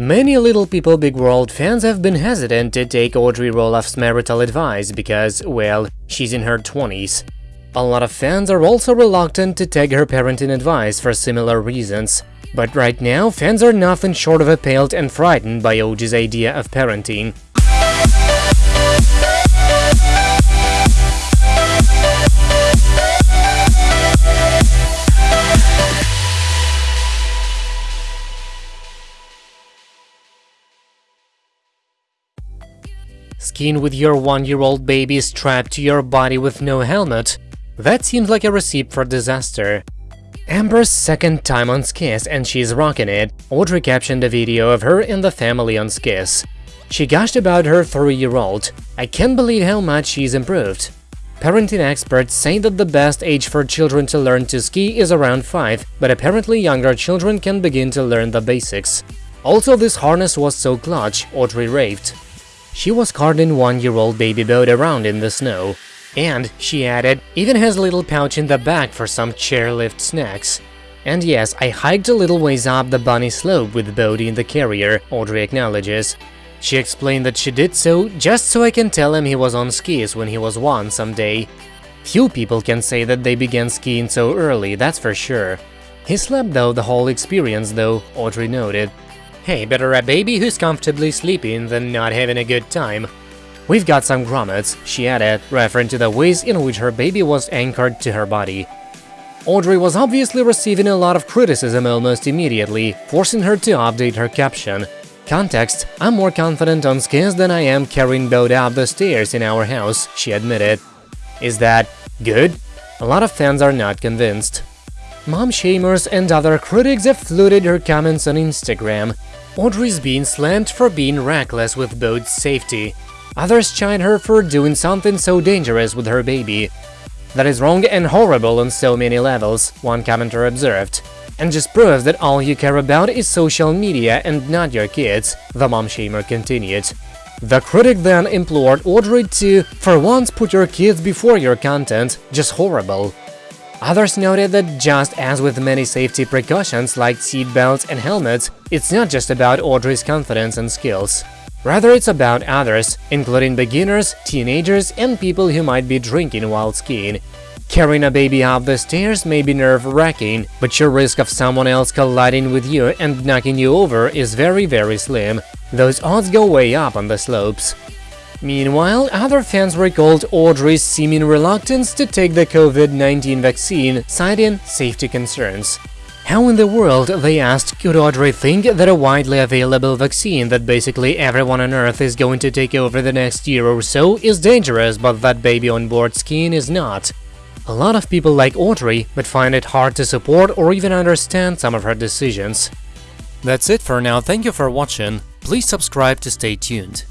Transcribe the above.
Many Little People Big World fans have been hesitant to take Audrey Roloff's marital advice because, well, she's in her 20s. A lot of fans are also reluctant to take her parenting advice for similar reasons. But right now, fans are nothing short of appalled and frightened by OG's idea of parenting. Skiing with your one-year-old baby strapped to your body with no helmet? That seems like a recipe for disaster. Ember's second time on skis and she's rocking it, Audrey captioned a video of her and the family on skis. She gushed about her three-year-old. I can't believe how much she's improved. Parenting experts say that the best age for children to learn to ski is around 5, but apparently younger children can begin to learn the basics. Also, this harness was so clutch, Audrey raved. She was carting one-year-old baby Bode around in the snow. And, she added, even has a little pouch in the back for some chairlift snacks. And yes, I hiked a little ways up the bunny slope with Bode in the carrier, Audrey acknowledges. She explained that she did so just so I can tell him he was on skis when he was one someday. Few people can say that they began skiing so early, that's for sure. He slept though the whole experience though, Audrey noted. Hey, better a baby who's comfortably sleeping than not having a good time. We've got some grommets, she added, referring to the ways in which her baby was anchored to her body. Audrey was obviously receiving a lot of criticism almost immediately, forcing her to update her caption. Context, I'm more confident on skis than I am carrying Bode up the stairs in our house, she admitted. Is that good? A lot of fans are not convinced. Mom shamers and other critics have flooded her comments on Instagram. Audrey's being slammed for being reckless with Bode safety. Others chide her for doing something so dangerous with her baby. That is wrong and horrible on so many levels, one commenter observed. And just proves that all you care about is social media and not your kids, the mom shamer continued. The critic then implored Audrey to, for once, put your kids before your content, just horrible. Others noted that just as with many safety precautions like seatbelts and helmets, it's not just about Audrey's confidence and skills. Rather, it's about others, including beginners, teenagers, and people who might be drinking while skiing. Carrying a baby up the stairs may be nerve-wracking, but your risk of someone else colliding with you and knocking you over is very very slim. Those odds go way up on the slopes. Meanwhile, other fans recalled Audrey's seeming reluctance to take the COVID-19 vaccine, citing safety concerns. How in the world, they asked, could Audrey think that a widely available vaccine that basically everyone on Earth is going to take over the next year or so is dangerous, but that baby on board skiing is not? A lot of people like Audrey, but find it hard to support or even understand some of her decisions. That's it for now, thank you for watching, please subscribe to stay tuned.